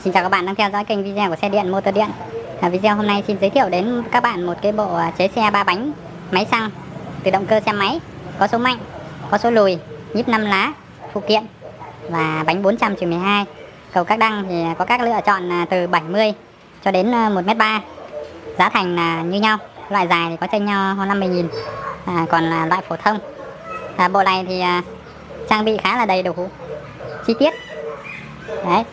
Xin chào các bạn đang theo dõi kênh video của xe điện motor điện. À, Video hôm nay xin giới thiệu đến các bạn một cái bộ à, chế xe ba bánh máy xăng từ động cơ xe máy có số mạnh, có số lùi, nhíp 5 lá, phụ kiện và bánh 400 12 cầu các đăng thì có các lựa chọn à, từ 70 cho đến à, 1m3 giá thành là như nhau loại dài thì có chênh nhau hơn 50.000 à, còn là loại phổ thông. À, bộ này thì à, trang bị khá là đầy đủ chi tiết. Đấy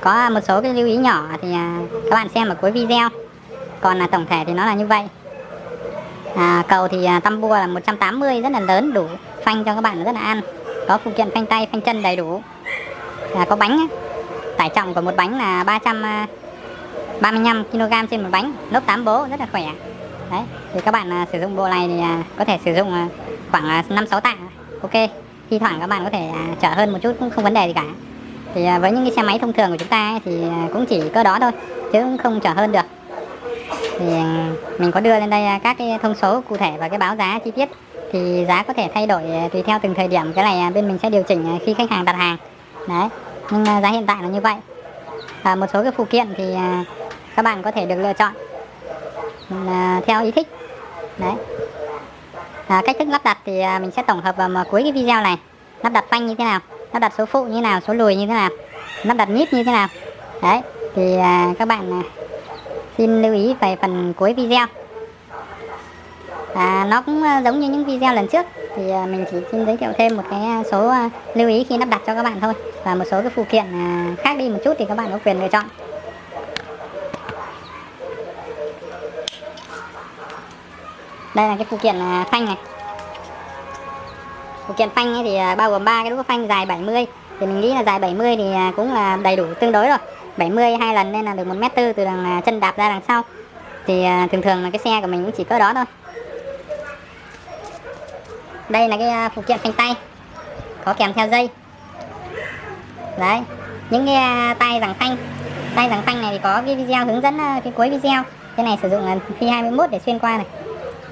có một số cái lưu ý nhỏ thì à, các bạn xem ở cuối video. Còn là tổng thể thì nó là như vậy. À, cầu thì à, tăm bua là 180 rất là lớn đủ phanh cho các bạn rất là ăn. Có phụ kiện phanh tay phanh chân đầy đủ. À, có bánh tải trọng của một bánh là 335 à, kg trên một bánh lốp 8 bố rất là khỏe. Đấy thì các bạn à, sử dụng bộ này thì có thể sử dụng khoảng 5 6 tạ. Ok thi thoảng các bạn có thể chở hơn một chút cũng không vấn đề gì cả thì à, với những cái xe máy thông thường của chúng ta ấy, thì à, cũng chỉ có đó thôi chứ cũng không trở hơn được. Thì à, mình có đưa lên đây các cái thông số cụ thể và cái báo giá chi tiết. Thì giá có thể thay đổi tùy theo từng thời điểm cái này bên mình sẽ điều chỉnh khi khách hàng đặt hàng. Đấy nhưng giá hiện tại là như vậy. Và một số cái phụ kiện thì các bạn có thể được lựa chọn theo ý thích. Đấy. À, cách thức lắp đặt thì mình sẽ tổng hợp vào cuối cái video này. Lắp đặt phanh như thế nào? Lắp đặt số phụ như nào số lùi như thế nào lắp đặt nhíp như thế nào. Đấy thì à, các bạn à, xin lưu ý về phần cuối video. À, nó cũng à, giống như những video lần trước thì à, mình chỉ xin giới thiệu thêm một cái à, số à, lưu ý khi lắp đặt cho các bạn thôi và một số cái phụ kiện à, khác đi một chút thì các bạn có quyền lựa chọn. Đây là cái phụ kiện à, phanh này phụ kiện phanh ấy thì à, bao gồm ba cái đũa phanh dài 70 thì mình nghĩ là dài 70 thì à, cũng là đầy đủ tương đối rồi. 70 hai lần nên là được một mét tư từ đằng à, chân đạp ra đằng sau. Thì thường thường là cái xe của mình cũng chỉ cỡ đó thôi. Đây là cái phụ kiện phanh tay, có kèm theo dây. Đấy, những cái tay rằng phanh. Tay rằng phanh này thì có cái video hướng dẫn cái cuối video. Cái này sử dụng phi 21 để xuyên qua này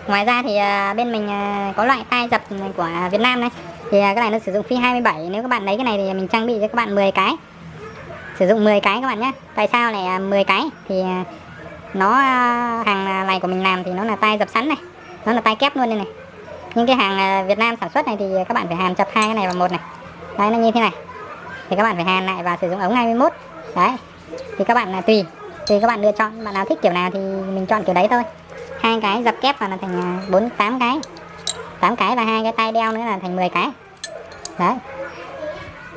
ngoài ra thì à, bên mình à, có loại tai dập của Việt Nam này thì cái này nó sử dụng phi 27 nếu các bạn lấy cái này thì mình trang bị cho các bạn 10 cái. Sử dụng 10 cái các bạn nhé. Tại sao này 10 cái? Thì à, nó hàng này của mình làm thì nó là tai dập sẵn này. Nó là tai kép luôn đây này. Nhưng cái hàng Việt Nam sản xuất này thì các bạn phải hàn chập hai cái này vào một này. Đây nó như thế này. Thì các bạn phải hàn lại và sử dụng ống 21 đấy. Thì các bạn là tùy. Tùy các bạn lựa chọn. Bạn nào thích kiểu nào thì mình chọn kiểu đấy thôi hai cái dập kép vào là thành à, bốn tám cái. 8 cái và hai cái tay đeo nữa là thành 10 cái. Đấy.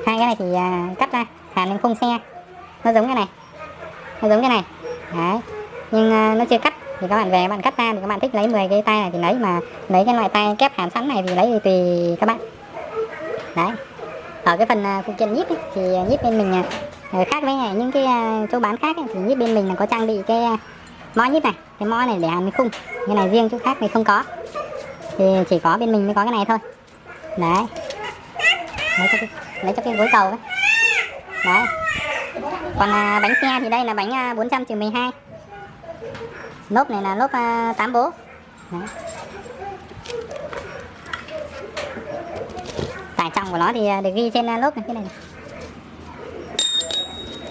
Hai cái này thì à, cắt ra hàn lên khung xe. Nó giống cái này. Nó giống cái này. Đấy. Nhưng à, nó chưa cắt. Thì các bạn về các bạn cắt ra thì các bạn thích lấy 10 cái tay này thì lấy mà lấy cái loại tay kép hàn sẵn này thì lấy thì tùy các bạn. Đấy. Ở cái phần à, phụ kiện nhíp ấy, thì nhíp bên mình khác với những cái chỗ bán khác ấy, thì nhíp bên mình là có trang bị cái mõ nhíp này cái mõ này để hàn khung. Cái này riêng chỗ khác thì không có. Thì chỉ có bên mình mới có cái này thôi. Đấy. Lấy cho cái, lấy cho cái gối cầu đấy. Đấy. Còn à, bánh xe thì đây là bánh à, 400 trừ 12 lốp này là lốp à, 8 bố. Đấy. tải trọng của nó thì à, được ghi trên à, lốp này cái này, này.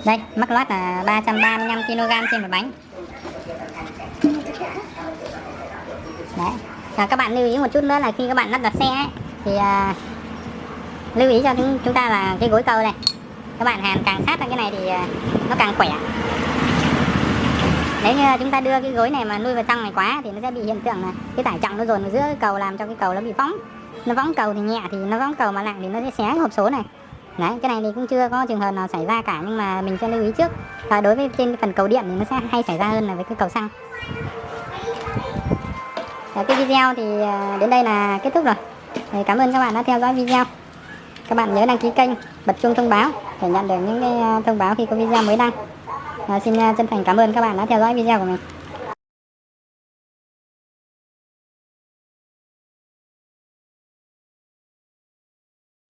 đây mắc lót là 335 kg trên một bánh. Đấy. À, các bạn lưu ý một chút nữa là khi các bạn lắp đặt xe ấy, thì à, lưu ý cho chúng, chúng ta là cái gối cầu này các bạn hàn càng sát vào cái này thì à, nó càng khỏe. Nếu như chúng ta đưa cái gối này mà nuôi vào trong này quá thì nó sẽ bị hiện tượng là cái tải trọng nó dồn vào giữa cái cầu làm cho cái cầu nó bị phóng. Nó võng cầu thì nhẹ thì nó võng cầu mà nặng thì nó sẽ xé hộp số này. Đấy cái này thì cũng chưa có trường hợp nào xảy ra cả nhưng mà mình sẽ lưu ý trước. Và đối với trên phần cầu điện thì nó sẽ hay xảy ra hơn là với cái cầu xăng cái video thì à, đến đây là kết thúc rồi. Thì cảm ơn các bạn đã theo dõi video. Các bạn nhớ đăng ký kênh bật chuông thông báo để nhận được những cái à, thông báo khi có video mới đăng. À, xin chân thành cảm ơn các bạn đã theo dõi video của mình.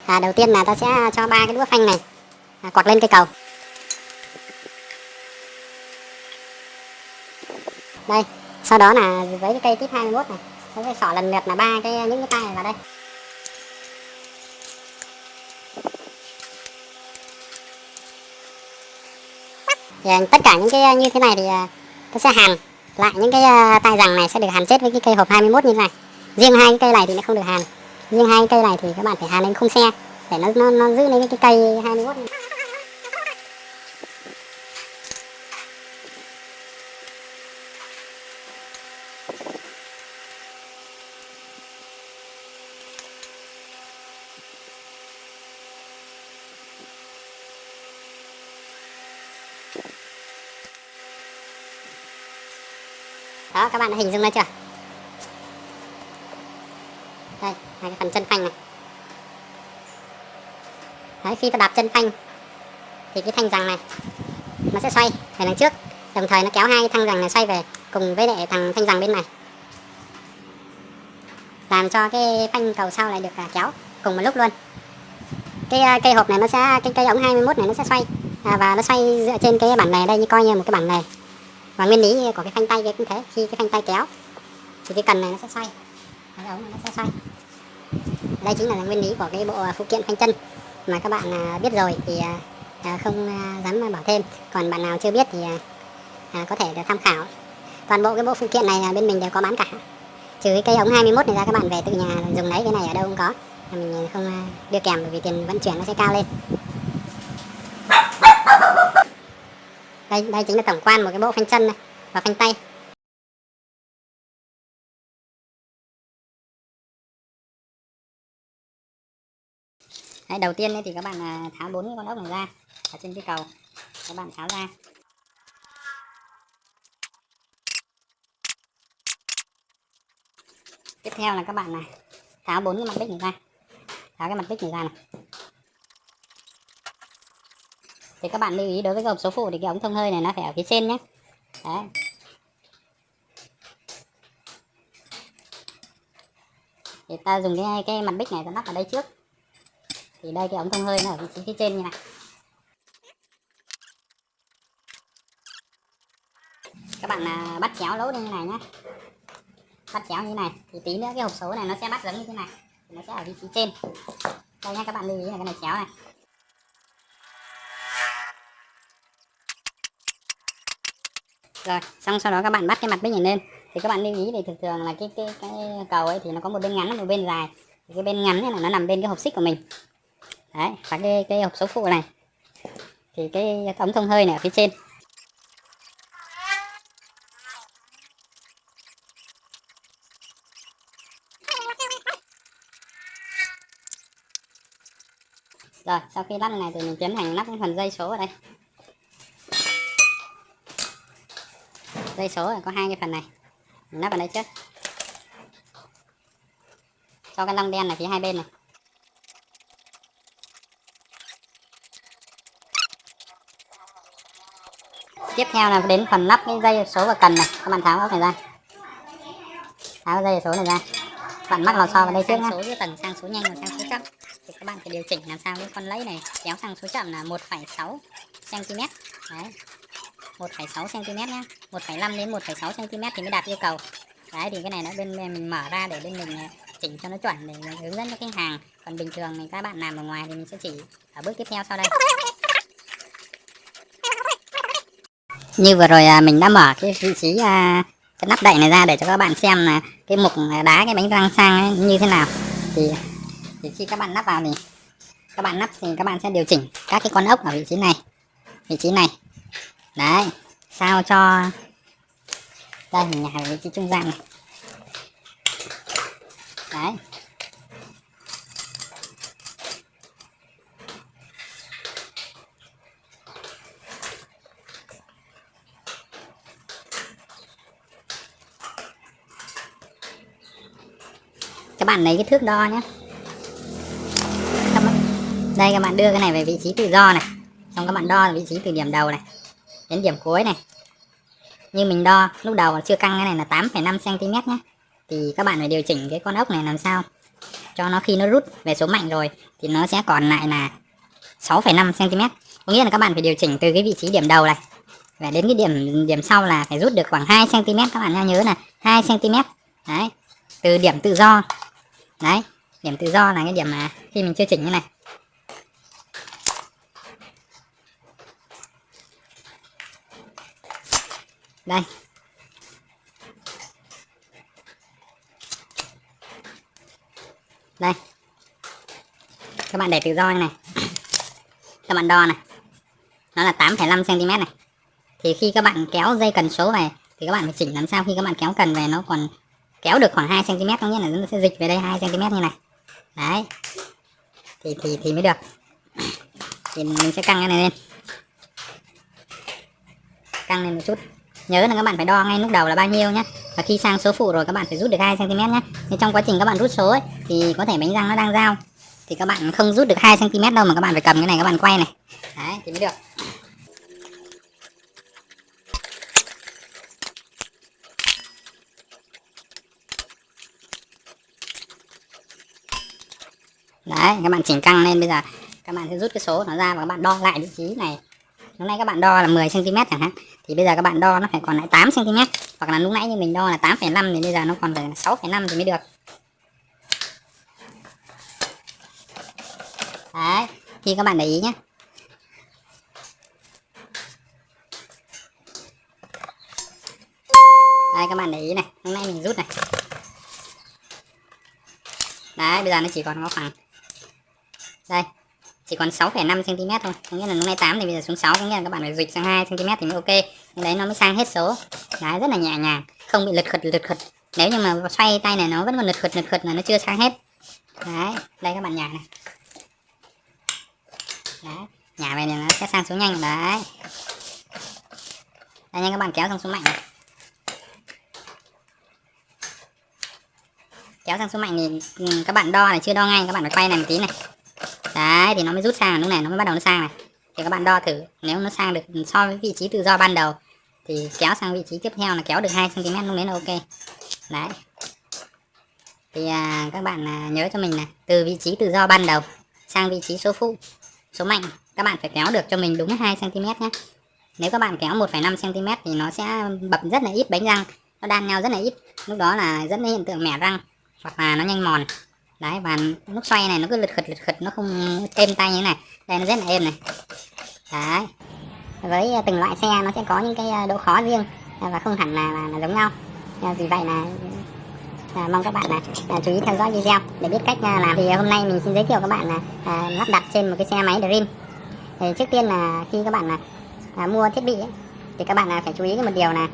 À, đầu tiên là ta sẽ cho ba cái đũa phanh này à, quạt lên cây cầu. Đây sau đó là với cái cây tiếp 21 này nó sẽ xỏ lần lượt là ba cái những cái tay này vào đây. Thì à, tất cả những cái à, như thế này thì à, tôi sẽ hàn lại những cái tay rằng này sẽ được hàn chết với cái cây hộp 21 như thế này. Riêng hai cái cây này thì nó không được hàn. Riêng hai cái cây này thì các bạn phải hàn lên khung xe để nó nó, nó giữ lấy cái cây 21 này. Đó các bạn đã hình dung ra chưa? Đây hai cái phần chân phanh này. Đấy khi ta đạp chân phanh thì cái thanh rằng này nó sẽ xoay về đằng trước. Đồng thời nó kéo hai cái thanh rằng này xoay về cùng với lại thằng thanh rằng bên này. Làm cho cái phanh cầu sau lại được à, kéo cùng một lúc luôn. Cái à, cây hộp này nó sẽ cái cây ống 21 này nó sẽ xoay. À, và nó xoay dựa trên cái bản này đây như coi như một cái bản này và nguyên lý của cái phanh tay kia cũng thế, khi cái phanh tay kéo, thì cái cần này nó sẽ xoay. Cái ống này nó sẽ xoay. Đây chính là nguyên lý của cái bộ à, phụ kiện phanh chân mà các bạn à, biết rồi thì à, không dám bảo thêm. Còn bạn nào chưa biết thì có thể được tham khảo. Toàn bộ cái bộ phụ kiện này bên mình đều có bán cả. Trừ cái cây ống 21 này ra, các bạn về tự nhà dùng lấy cái này ở đâu cũng có. Mình không đưa kèm bởi vì tiền vận chuyển nó sẽ cao lên. Đây đây chính là tổng quan một cái bộ phanh chân này và phanh tay. Đấy, đầu tiên thì các bạn à, tháo bốn con ốc này ra ở trên cái cầu. Các bạn tháo ra. Tiếp theo là các bạn này tháo bốn cái mặt bích này ra. Tháo cái mặt bích này ra này. Thì các bạn lưu ý đối với cái hộp số phụ thì cái ống thông hơi này nó phải ở phía trên nhé. Đấy. Thì ta dùng cái cái mặt bích này ta lắp ở đây trước. Thì đây cái ống thông hơi nó ở vị trí phía trên như này. Các bạn à, bắt chéo lỗ như này nhé. Bắt chéo như này thì tí nữa cái hộp số này nó sẽ bắt giống như thế này. Nó sẽ ở vị trí trên. Đây nha các bạn lưu ý là cái này chéo này. Rồi, xong sau đó các bạn bắt cái mặt bích này lên. Thì các bạn lưu ý thì thường thường là cái cái cái cầu ấy thì nó có một bên ngắn một bên dài. Thì cái bên ngắn này là nó nằm bên cái hộp xích của mình. Đấy, và cái cái hộp số phụ này. Thì cái ống thông hơi này ở phía trên. Rồi, sau khi lắp này thì mình tiến hành lắp cái phần dây số ở đây. Dây số là có hai cái phần này. Mình lắp vào đây trước. Cho cái lông đen này phía hai bên này. Tiếp theo là đến phần lắp cái dây số và cần này. Các bạn tháo ốc này ra. Tháo dây số này ra. Bạn mắc lò xo vào đây trước nhé số giữa tầng sang số nhanh và sang số chậm. Thì các bạn phải điều chỉnh làm sao cái con lấy này kéo sang số chậm là 1,6 cm đấy. 1,6 cm nhé 1,5 đến 1,6 cm thì mới đạt yêu cầu. Đấy thì cái này nó bên mình mở ra để bên mình ờ, chỉnh cho nó chuẩn để hướng dẫn cho khách hàng. Còn bình thường thì các bạn làm ở ngoài thì mình sẽ chỉ ở bước tiếp theo sau đây. Như vừa rồi à, mình đã mở cái vị trí à, cái nắp đậy này ra để cho các bạn xem là cái mục à, đá cái bánh răng sang như thế nào. Thì thì khi các bạn lắp vào thì các bạn lắp thì các bạn sẽ điều chỉnh các cái con ốc ở vị trí này. Vị trí này đấy, sao cho đây mình nhả vị trí trung gian này. Đấy. Các bạn lấy cái thước đo nhé. Đây, các bạn đưa cái này về vị trí tự do này. Xong các bạn đo vị trí từ điểm đầu này đến điểm cuối này. Như mình đo lúc đầu chưa căng cái này là 8,5 cm nhé thì các bạn phải điều chỉnh cái con ốc này làm sao cho nó khi nó rút về số mạnh rồi thì nó sẽ còn lại là 6,5 cm có nghĩa là các bạn phải điều chỉnh từ cái vị trí điểm đầu này và đến cái điểm điểm sau là phải rút được khoảng 2 cm các bạn nhớ là 2 cm đấy từ điểm tự do. Đấy điểm tự do là cái điểm mà khi mình chưa chỉnh như này. Đây. Đây. Các bạn để tự do như này. Các bạn đo này. Nó là 8,5 cm này. Thì khi các bạn kéo dây cần số về thì các bạn phải chỉnh làm sao khi các bạn kéo cần về nó còn kéo được khoảng 2 cm có nghĩa là nó sẽ dịch về đây 2 cm như này. Đấy. Thì thì thì mới được. Thì mình sẽ căng cái này lên. Căng lên một chút nhớ là các bạn phải đo ngay lúc đầu là bao nhiêu nhé và khi sang số phụ rồi các bạn phải rút được 2 cm nhé nhưng trong quá trình các bạn rút số ấy thì có thể bánh răng nó đang dao thì các bạn không rút được 2 cm đâu mà các bạn phải cầm cái này các bạn quay này đấy thì mới được đấy các bạn chỉnh căng lên bây giờ các bạn sẽ rút cái số nó ra và các bạn đo lại vị trí này hôm nay các bạn đo là 10 cm chẳng hạn thì bây giờ các bạn đo nó phải còn lại 8 cm hoặc là lúc nãy như mình đo là 8,5 thì bây giờ nó còn phải 6,5 thì mới được. Đấy thì các bạn để ý nhé đây các bạn để ý này lúc nãy mình rút này. Đấy bây giờ nó chỉ còn có khoảng đây chỉ còn 6,5 cm thôi. Có nghĩa là lúc nãy 8 thì bây giờ xuống 6 có nghĩa là các bạn phải dịch sang 2 cm thì mới ok đấy, nó mới sang hết số. Đấy, rất là nhẹ nhàng. Không bị lật khật lật khật nếu như mà xoay tay này, nó vẫn còn lật khật lật khật là nó chưa sang hết. Đấy, đây các bạn nhả này. Đấy, nhả về thì nó sẽ sang số nhanh. Đấy. Đây nha, các bạn kéo sang số mạnh này. Kéo sang số mạnh thì ừ, các bạn đo này, chưa đo ngay, các bạn phải quay này một tí này. Đấy, thì nó mới rút sang. Lúc này nó mới bắt đầu nó sang này thì các bạn đo thử. Nếu nó sang được so với vị trí tự do ban đầu thì kéo sang vị trí tiếp theo là kéo được 2 cm lúc đấy là ok. Đấy. Thì à, các bạn à, nhớ cho mình là từ vị trí tự do ban đầu sang vị trí số phụ số mạnh các bạn phải kéo được cho mình đúng 2 cm nhé. Nếu các bạn kéo 1,5 cm thì nó sẽ bập rất là ít bánh răng nó đan nhau rất là ít. Lúc đó là dẫn đến hiện tượng mẻ răng hoặc là nó nhanh mòn đấy và lúc xoay này nó cứ lật khật lật khật nó không êm tay như thế này. Đây nó rất là êm này. Đấy. Với à, từng loại xe nó sẽ có những cái à, độ khó riêng à, và không hẳn là, là, là giống nhau. Vì vậy là à, mong các bạn là à, chú ý theo dõi video. Để biết cách à, làm thì hôm nay mình xin giới thiệu các bạn là à, lắp đặt trên một cái xe máy Dream. Thì trước tiên là khi các bạn là à, mua thiết bị ấy, thì các bạn là phải chú ý một điều là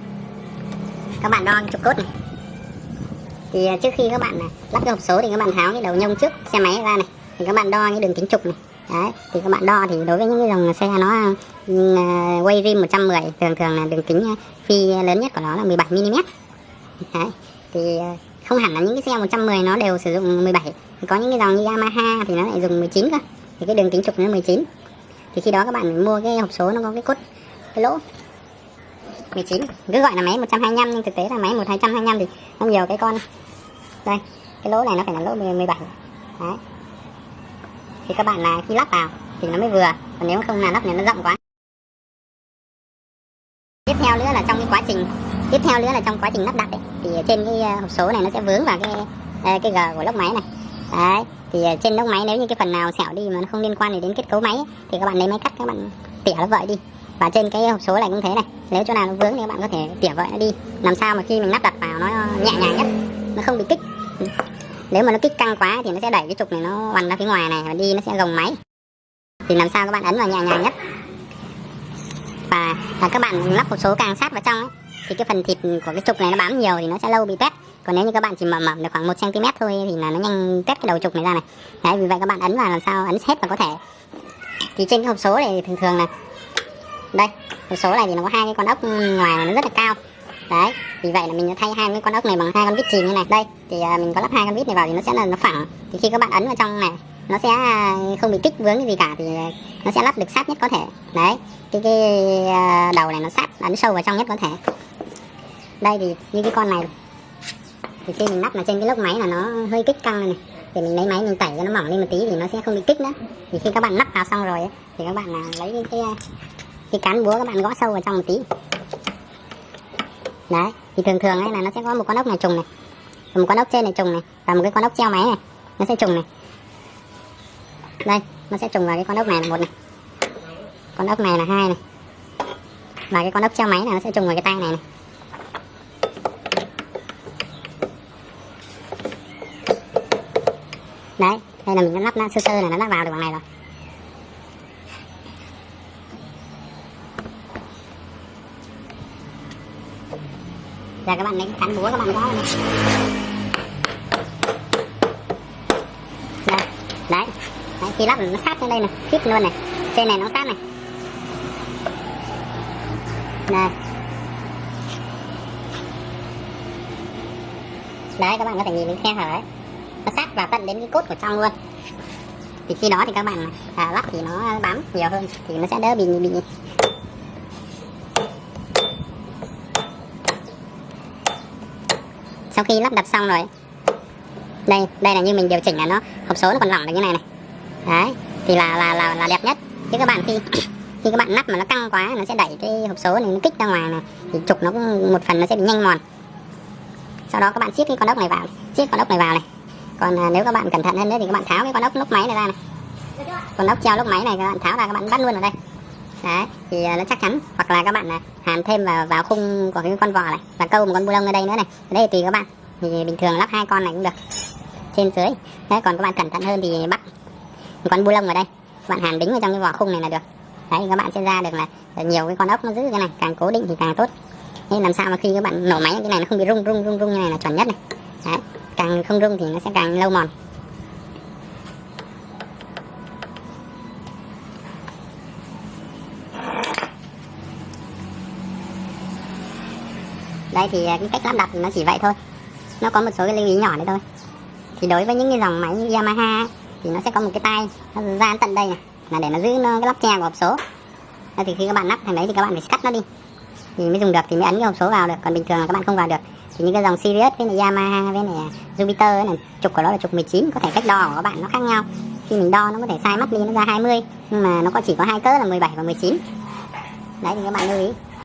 các bạn đo trục cốt này thì à, trước khi các bạn à, lắp cái hộp số thì các bạn tháo cái đầu nhông trước xe máy ra này. Thì các bạn đo cái đường kính trục này. Đấy thì các bạn đo thì đối với những cái dòng xe nó uh, quay rim 110 thường thường là đường kính phi lớn nhất của nó là 17 mm đấy thì không hẳn là những cái xe 110 nó đều sử dụng 17 thì có những cái dòng như Yamaha thì nó lại dùng 19 cơ. Thì cái đường kính trục nó 19 thì khi đó các bạn mua cái hộp số nó có cái cốt cái lỗ 19 cứ gọi là máy 125 nhưng thực tế là máy 1225 thì không nhiều cái con đây cái lỗ này nó phải là lỗ 17 đấy. Thì các bạn là khi lắp vào thì nó mới vừa còn nếu không là lắp này nó rộng quá. Tiếp theo nữa là trong cái quá trình tiếp theo nữa là trong quá trình lắp đặt ấy, thì trên cái ờ, hộp số này nó sẽ vướng vào cái ờ, cái g của lốc máy này. Đấy thì ờ, trên lốc máy nếu như cái phần nào xẻo đi mà nó không liên quan đến kết cấu máy ấy, thì các bạn lấy máy cắt các bạn tỉa nó vợi đi. Và trên cái hộp số này cũng thế này nếu chỗ nào nó vướng thì các bạn có thể tỉa vợi nó đi làm sao mà khi mình lắp đặt vào nó nhẹ nhàng nhất nó không bị kích. Ừ. Nếu mà nó kích căng quá thì nó sẽ đẩy cái trục này nó quằn ra phía ngoài này và đi nó sẽ gồng máy. Thì làm sao các bạn ấn vào nhẹ nhàng nhất. Và, và các bạn lắp hộp số càng sát vào trong ấy, thì cái phần thịt của cái trục này nó bám nhiều thì nó sẽ lâu bị tét. Còn nếu như các bạn chỉ mầm mầm được khoảng 1 cm thôi thì là nó nhanh tét cái đầu trục này ra này. Đấy vì vậy các bạn ấn vào làm sao ấn hết vào có thể. Thì trên cái hộp số này thường thường là đây hộp số này thì nó có hai cái con ốc ngoài mà nó rất là cao đấy vì vậy là mình thay hai cái con ốc này bằng hai con vít chìm như này. Đây thì uh, mình có lắp hai con vít này vào thì nó sẽ là nó phẳng. Thì khi các bạn ấn vào trong này nó sẽ à, không bị kích vướng gì cả thì à, nó sẽ lắp được sát nhất có thể. Đấy cái cái uh, đầu này nó sát ấn sâu vào trong nhất có thể. Đây thì như cái con này. Thì khi mình lắp là trên cái lốc máy là nó hơi kích căng này, này. Thì mình lấy máy mình tẩy cho nó mỏng lên một tí thì nó sẽ không bị kích nữa. Thì khi các bạn lắp vào xong rồi ấy, thì các bạn là lấy cái cái cán búa các bạn gõ sâu vào trong một tí đấy, thì thường thường ấy là nó sẽ có một con ốc này trùng này. Một con ốc trên này trùng này, và một cái con ốc treo máy này, nó sẽ trùng này. Đây, nó sẽ trùng vào cái con ốc này là một này. Con ốc này là hai này. Và cái con ốc treo máy này nó sẽ trùng vào cái tay này này. Đấy, đây là mình đã lắp nó sơ sơ là nó lắp vào được bằng này rồi. Giờ các bạn lấy cán búa các bạn gõ này. Đây đấy. Đấy khi lắp nó sát lên đây này khít luôn này. Trên này nó sát này. Đây đấy các bạn có thể nhìn cái khe hở ấy. Nó sát vào tận đến cái cốt của trong luôn. Thì khi đó thì các bạn à, lắp thì nó bám nhiều hơn thì nó sẽ đỡ bị bị sau khi lắp đặt xong rồi. Đây đây là như mình điều chỉnh là nó hộp số nó còn lỏng được như này này. Đấy thì là là là, là đẹp nhất. Chứ các bạn khi khi các bạn nắp mà nó căng quá nó sẽ đẩy cái hộp số này nó kích ra ngoài này thì trục nó cũng một phần nó sẽ bị nhanh mòn. Sau đó các bạn siết cái con ốc này vào siết con ốc này vào này. Còn à, nếu các bạn cẩn thận hơn nữa thì các bạn tháo cái con ốc lốc máy này ra này. Con ốc treo lốc máy này các bạn tháo ra các bạn bắt luôn ở đây đấy, thì ờ, nó chắc chắn. Hoặc là các bạn ờ, hàn thêm vào vào khung của cái con vò này, và câu một con bu lông ở đây nữa này. Ở đây tùy các bạn. Thì bình thường lắp hai con này cũng được. Trên dưới. Đấy, còn các bạn cẩn thận hơn thì bắt một con bu lông ở đây. Các bạn hàn đính vào trong cái vỏ khung này là được. Đấy, các bạn sẽ ra được là nhiều cái con ốc nó giữ cái này. Càng cố định thì càng tốt. Nên làm sao mà khi các bạn nổ máy, cái này nó không bị rung rung rung rung như này là chuẩn nhất này. Đấy, càng không rung thì nó sẽ càng lâu mòn. Đây thì à, cái cách lắp đặt nó chỉ vậy thôi. Nó có một số cái lưu ý nhỏ đấy thôi. Thì đối với những cái dòng máy như Yamaha ấy, thì nó sẽ có một cái tay nó ra tận đây này. Là để nó giữ nó cái lắp che của hộp số. Thế thì khi các bạn lắp thành đấy thì các bạn phải cắt nó đi. Thì mới dùng được thì mới ấn cái hộp số vào được. Còn bình thường là các bạn không vào được. Thì những cái dòng Sirius với này Yamaha với này Jupiter ấy này trục của nó là trục 19 có thể cách đo của các bạn nó khác nhau. Khi mình đo nó có thể sai mắt đi nó ra 20 nhưng mà nó có chỉ có hai cỡ là 17 và 19 đấy thì các bạn lưu ý.